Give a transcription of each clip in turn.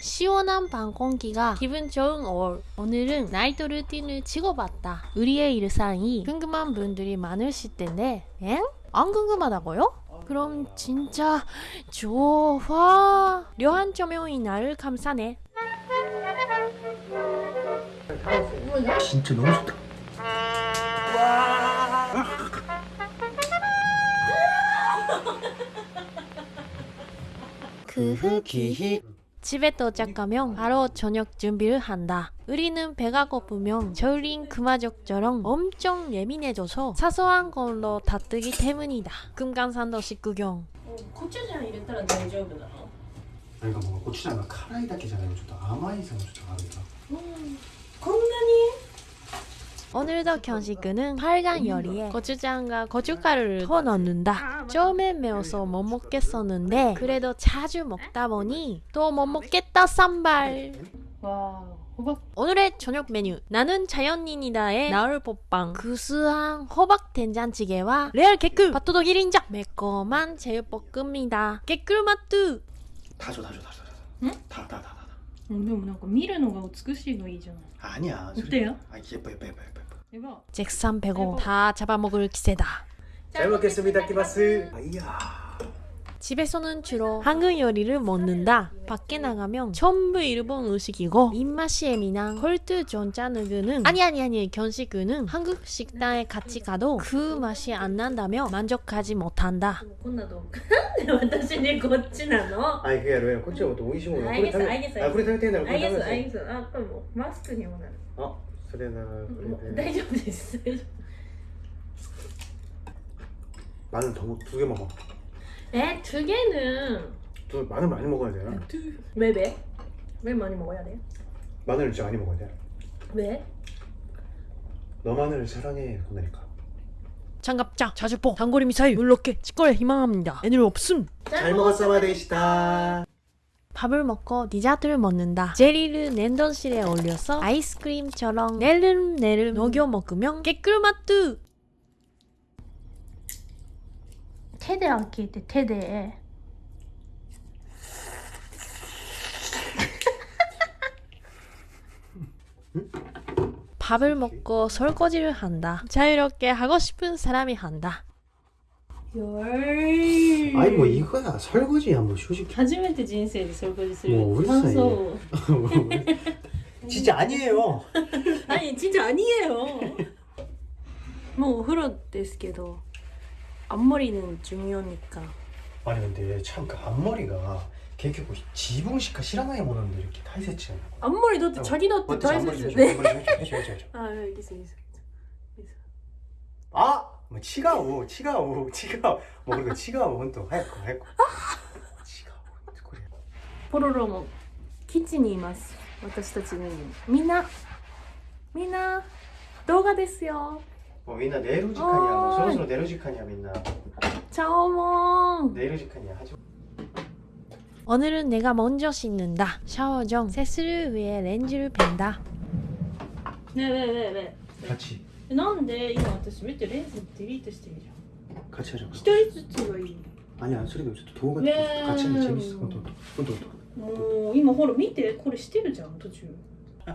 시원한 방 공기가 기분 좋은 5월. 오늘은 나이트 루틴을 찍어봤다. 우리의 일상이 궁금한 분들이 많으실 텐데, 엥? 안 궁금하다고요? 그럼 진짜 좋아. 료한 조명이 나를 감싸네. 진짜 너무 좋다. 그 흙이 집에 도착하면 바로 저녁 준비를 한다. 우리는 배가 고프면 절인 금화적처럼 엄청 예민해져서 사소한 걸로 다뜨기 때문이다. 금강산도 식구경. 어, 고추장 이랬더라 대저분아. 그러니까 뭔가 고추장가 카라이 닦기잖아요. 좀 아마이상 좀 다르다. 음, 건강이 오늘도 경식은 빨간 요리에 고추장과 고춧가루를 더 넣는다. 처음엔 매워서 못 먹겠었는데 그래도 자주 먹다 보니 또 못 먹겠다 쌈발. 와. 오늘의 저녁 메뉴. 나는 자연인이다의 나을법빵. 구수한 호박 된장찌개와 레알 개꿀. 밭도독 1인자. 매콤한 제육볶음이다. 개꿀 맛두 다줘 다줘 다줘 다줘. 응? 다. タタタタタでもなんか見るのが美しいがいいじゃない 아니야 어때요? 아 예뻐 예뻐 예뻐 예뻐 예뻐 やば 잭산 배고 다 잡아먹을 기세다 잘 먹겠습니다 키바스 아, 이야 집에서는 주로 한국 요리를 먹는다 밖에 나가면 전부 일본 음식이고 입맛이 예민한 콜트 전자누그는 아니 아니 아니 견식은 한국 식당에 같이 가도 그 맛이 안 난다며 만족하지 못한다 でもこんな動画なんで私にこっちなの 아니 그게 아니라こっちはもっと美味しいものこれ食べ 알겠어, 알겠어, 아これ食べてんだろこあいげすあいれ食べてげすあこれもうマスクにもなるあそれならこもうれで大丈夫です大丈 마늘 더두 개만 먹어 夫え두 개는 두 마늘 많이 먹어야 돼왜 왜? 왜 많이 먹어야 돼? 마늘을 진짜 많이 먹어야 돼 왜? 너 마늘을 사랑해 그러니까 장갑차 자주포 단거리 미사일 물럭게 직거래 희망합니다 애들 없음 잘 먹었어 데이시다 밥을 먹고 디저트를 먹는다. 제리를 냉동실에 올려서 아이스크림처럼 내름내름 녹여 먹으면 개꿀 맛 두. 手で開けて手で 밥을 먹고 설거지를 한다. 자유롭게 하고 싶은 사람이 한다. 열 아니 뭐 이거야 설거지야 뭐 휴식 初めて人生で掃除するもううるさいね感想を 진짜 아니에요 何ちんちゃん아니에요もうお風呂ですけど 앞머리는 중요하니까 아니 근데 참 그 앞머리가 결국 지붕시카 실하나의 모는데 이렇게 타이세치 않나 앞머리 너 자기 너도 어때 다 앞머리 좀 했었어 해줘 네. 앞머리 좀 해줘 해줘 해줘 아 알겠어 알겠어 아! 뭐 치가오 치가오 치가오 뭐 그리고 치가오 혼또 하얗고 하얗고 치가오 그래 ポロロもキッチンにいます私たちの家にみんなみんな動画ですよ 뭐 민나 내일 시간이야 뭐 서로 서로 내일 시간이야 민나 チャオモン 내일 시간이야 하지 오늘은 내가 먼저 씻는다. 샤워 중 세수를 위해 렌즈를 뺀다. ねえねえねえね 같이 えなんで今私見てレンズデリートしてるじゃん 같이 하자고 一人ずつがいい 아니야 소리도 좀 동호가 네. 같이 하면 재밌어 혼또 혼또 혼또 もう今ほら見てこれしてるじゃん途中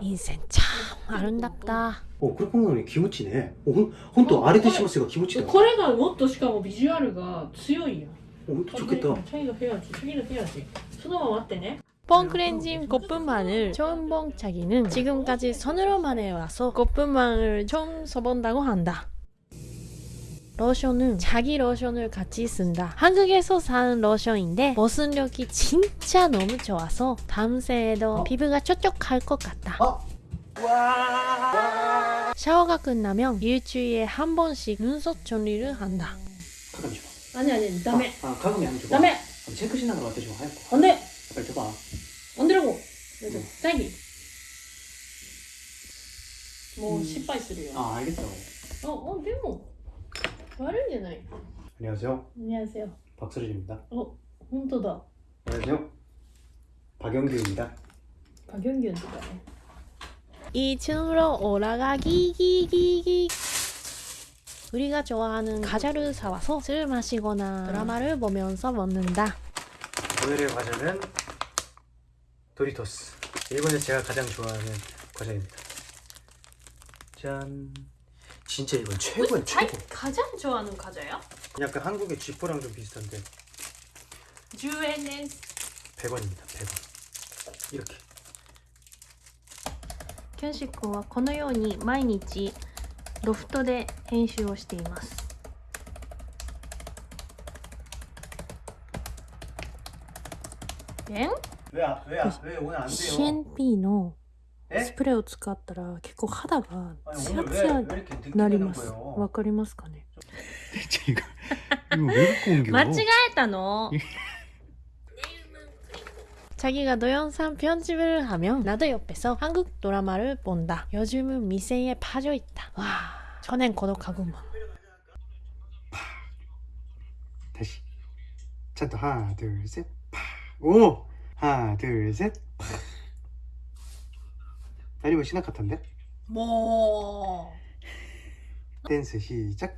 인생 참 아름답다. 어 그렇게 보면 기무치네 어 혼- 혼또 아래 드시마스가 기무치다 これがもっとしかもビジュアルが強いやん 어 혼또 좋겠다 チャイのヘアチ次のヘアチそのまま待ってね 뽕크렌징 고픈망을 처음 본 자기는 지금까지 손으로만 해와서 고픈망을 처음 써본다고 한다. 러션은 자기 러션을 같이 쓴다. 한국에서 산 러션인데 보습력이 진짜 너무 좋아서 다음 세에도 어? 피부가 촉촉할 것 같다. 어? 샤워가 끝나면 일주일에 한 번씩 눈썹 정리를 한다. 가끔 줘. 아니 아니, 다음에. 아, 아 가끔이 안 줘. 다음에. 아, 체크신하는 거 어때 좀 할까? 안 돼. 안녕하세요. 안녕하세요. 박수진입니다. 어, 홍도다. 안녕하세요. 박영규입니다. 박영규 누가 2층으로 올라가기 기기기 우리가 좋아하는 과자를 사와서 술 마시거나 드라마를 보면서 먹는다. 오늘의 과자는 도리토스. 일본에서 제가 가장 좋아하는 과자입니다. 짠. 진짜 이건 최고야 어, 최고. 가장 좋아하는 과자야? 약간 한국의 쥐포랑 좀 비슷한데 10円です 100원입니다. 100원. 이렇게. キョンシ君はこのように毎日ロフトで編集をしていますえん 왜왜 오늘 안 CNP の 에? スプレーを使ったら結構肌が 아니 ツヤ 오늘 ツ 왜, ヤ 왜 に 이렇게 늦게 なり 되는 ます 거예요? わかりますかね 이거 이거 왜 갖고 옮겨? 間違えたの 자기가 노영산 편집을 하면 나도 옆에서 한국 드라마를 본다. 요즘은 미생에 빠져 있다. 와, 전엔 고독하구만. 다시. 찬또 하나 둘 셋. 파. 오. 하나 둘 셋. 파. 아니면 신학 같은데? 뭐? 댄스 시작.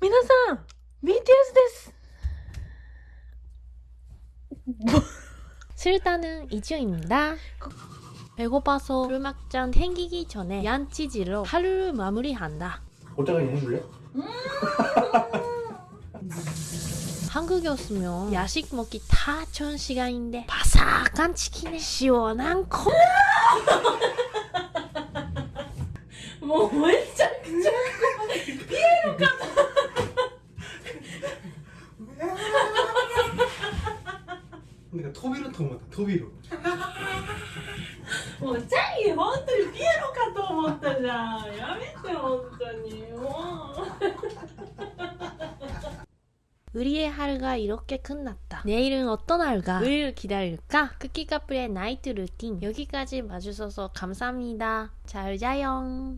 うん、皆さん BTS です。 술단은 이주입니다. 배고파서 술 막잔 땡기기 전에 얀치질로 하루를 마무리한다. 오다가 해줄래? 한국이었으면 야식 먹기 다 좋은 시간인데 바삭한 치킨에 시원한 컵 もうめちゃく ちゃ 내가 토비로 통했다. 토비로. もうチャギ本当にピエロかと思ったじゃんやめて本当にもう 우리의 하루가 이렇게 끝났다. 내일은 어떤 하루가?을 기다릴까? 크키카플의 나이트 루틴 여기까지 봐주셔서 감사합니다. 잘 자요.